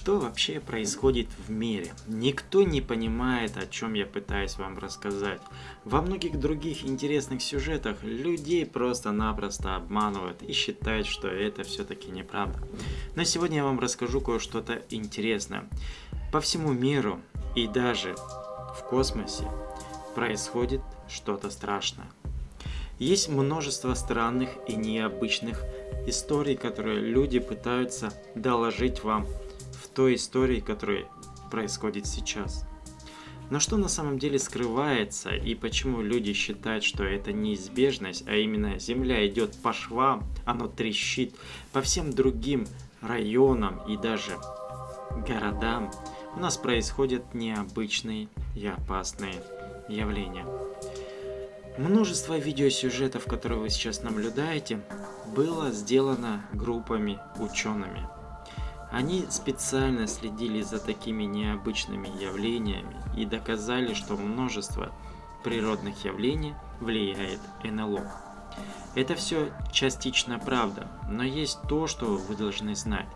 Что вообще происходит в мире? Никто не понимает, о чем я пытаюсь вам рассказать. Во многих других интересных сюжетах людей просто-напросто обманывают и считают, что это все-таки неправда. Но сегодня я вам расскажу кое-что-то интересное. По всему миру и даже в космосе происходит что-то страшное. Есть множество странных и необычных историй, которые люди пытаются доложить вам той истории, которая происходит сейчас. Но что на самом деле скрывается и почему люди считают, что это неизбежность, а именно Земля идет по швам, оно трещит по всем другим районам и даже городам, у нас происходят необычные и опасные явления. Множество видеосюжетов, которые вы сейчас наблюдаете, было сделано группами учеными – они специально следили за такими необычными явлениями и доказали, что множество природных явлений влияет НЛО. Это все частично правда, но есть то, что вы должны знать.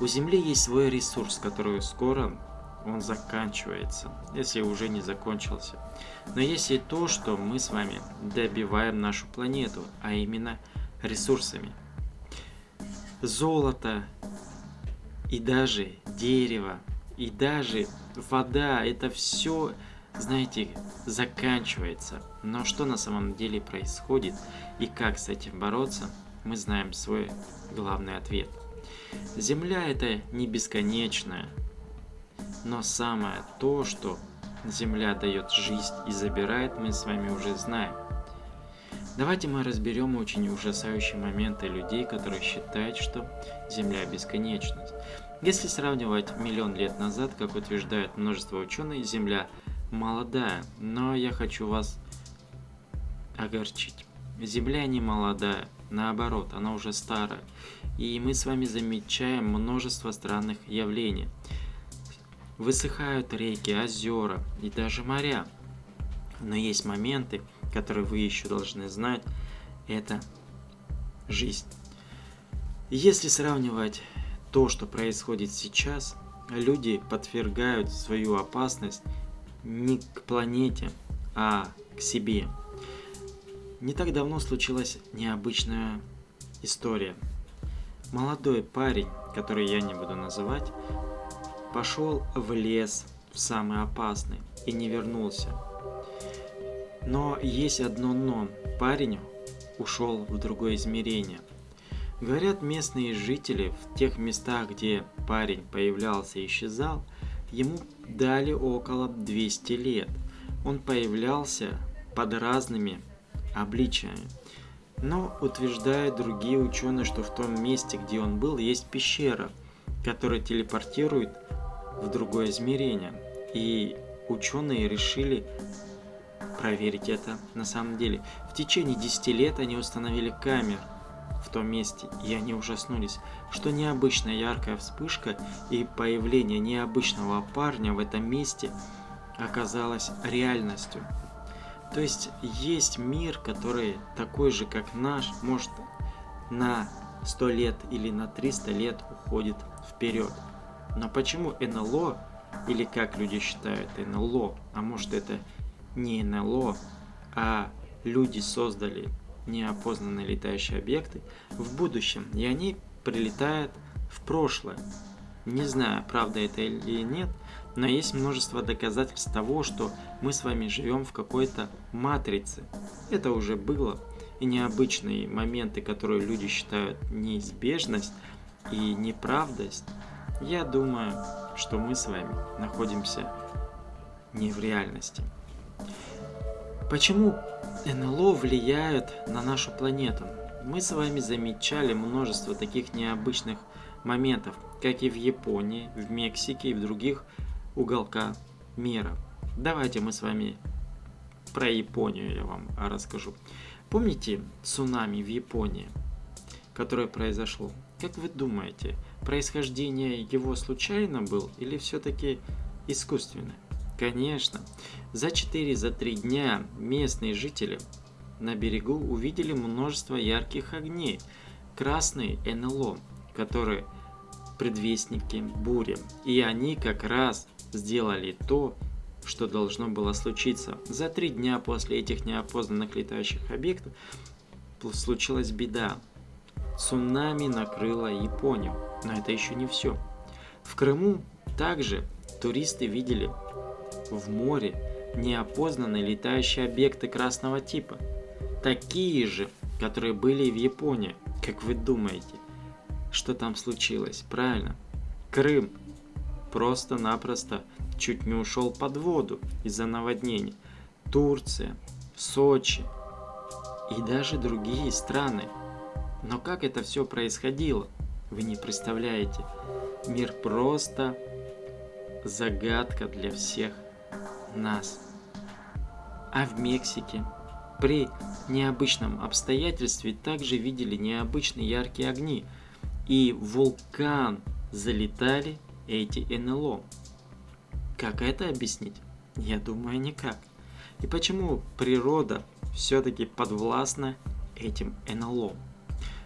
У Земли есть свой ресурс, который скоро он заканчивается, если уже не закончился. Но есть и то, что мы с вами добиваем нашу планету, а именно ресурсами. Золото, и даже дерево, и даже вода, это все, знаете, заканчивается. Но что на самом деле происходит и как с этим бороться, мы знаем свой главный ответ. Земля это не бесконечная, но самое то, что Земля дает жизнь и забирает, мы с вами уже знаем. Давайте мы разберем очень ужасающие моменты людей, которые считают, что Земля бесконечность. Если сравнивать миллион лет назад, как утверждают множество ученых, Земля молодая, но я хочу вас огорчить. Земля не молодая, наоборот, она уже старая. И мы с вами замечаем множество странных явлений. Высыхают реки, озера и даже моря. Но есть моменты, которые вы еще должны знать, это жизнь. Если сравнивать то, что происходит сейчас, люди подвергают свою опасность не к планете, а к себе. Не так давно случилась необычная история. Молодой парень, который я не буду называть, пошел в лес, в самый опасный, и не вернулся. Но есть одно но. Парень ушел в другое измерение. Говорят, местные жители в тех местах, где парень появлялся и исчезал, ему дали около 200 лет. Он появлялся под разными обличиями. Но утверждают другие ученые, что в том месте, где он был, есть пещера, которая телепортирует в другое измерение. И ученые решили проверить это на самом деле. В течение 10 лет они установили камеры в том месте, и они ужаснулись, что необычная яркая вспышка и появление необычного парня в этом месте оказалось реальностью. То есть есть мир, который такой же, как наш, может на 100 лет или на 300 лет уходит вперед. Но почему НЛО, или как люди считают НЛО, а может это не НЛО, а люди создали неопознанные летающие объекты в будущем, и они прилетают в прошлое. Не знаю, правда это или нет, но есть множество доказательств того, что мы с вами живем в какой-то матрице. Это уже было, и необычные моменты, которые люди считают неизбежность и неправдость, я думаю, что мы с вами находимся не в реальности. Почему НЛО влияют на нашу планету? Мы с вами замечали множество таких необычных моментов, как и в Японии, в Мексике и в других уголках мира. Давайте мы с вами про Японию я вам расскажу. Помните цунами в Японии, которое произошло? Как вы думаете, происхождение его случайно был или все-таки искусственное? Конечно, за 4-3 за дня местные жители на берегу увидели множество ярких огней, красные НЛО, которые предвестники бури. И они как раз сделали то, что должно было случиться. За три дня после этих неопознанных летающих объектов случилась беда. Цунами накрыло Японию. Но это еще не все. В Крыму также туристы видели в море неопознанные летающие объекты красного типа. Такие же, которые были в Японии. Как вы думаете, что там случилось? Правильно. Крым просто-напросто чуть не ушел под воду из-за наводнений. Турция, Сочи и даже другие страны. Но как это все происходило, вы не представляете. Мир просто загадка для всех нас. А в Мексике при необычном обстоятельстве также видели необычные яркие огни. И вулкан залетали эти НЛО. Как это объяснить? Я думаю, никак. И почему природа все-таки подвластна этим НЛО?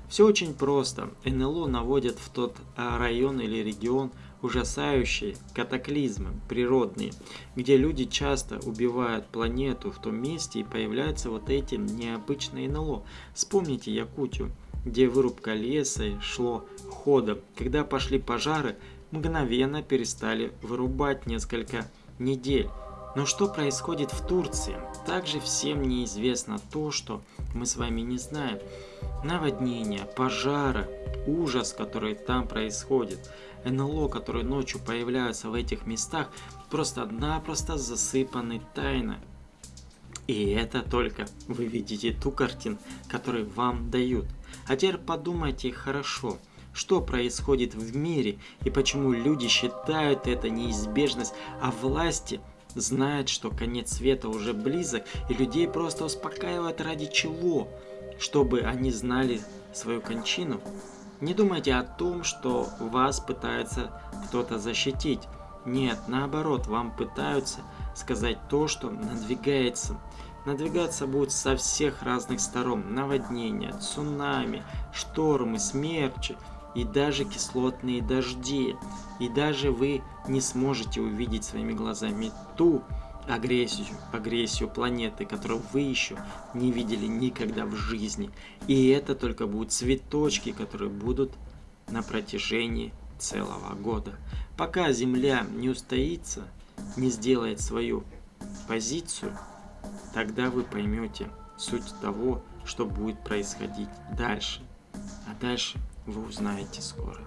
Все очень просто. НЛО наводят в тот а, район или регион ужасающие катаклизмы природные, где люди часто убивают планету в том месте и появляются вот эти необычные НЛО. Вспомните Якутию, где вырубка леса шло ходом. Когда пошли пожары, мгновенно перестали вырубать несколько недель. Но что происходит в Турции? Также всем неизвестно то, что мы с вами не знаем. Наводнения, пожары, ужас, который там происходит, НЛО, которые ночью появляются в этих местах, просто-напросто засыпаны тайной. И это только вы видите ту картину, которую вам дают. А теперь подумайте хорошо, что происходит в мире и почему люди считают это неизбежность, а власти знают, что конец света уже близок, и людей просто успокаивают ради чего? Чтобы они знали свою кончину? Не думайте о том, что вас пытается кто-то защитить. Нет, наоборот, вам пытаются сказать то, что надвигается. Надвигаться будет со всех разных сторон. Наводнения, цунами, штормы, смерчи и даже кислотные дожди. И даже вы не сможете увидеть своими глазами ту агрессию, агрессию планеты, которую вы еще не видели никогда в жизни. И это только будут цветочки, которые будут на протяжении целого года. Пока Земля не устоится, не сделает свою позицию, тогда вы поймете суть того, что будет происходить дальше. А дальше вы узнаете скоро.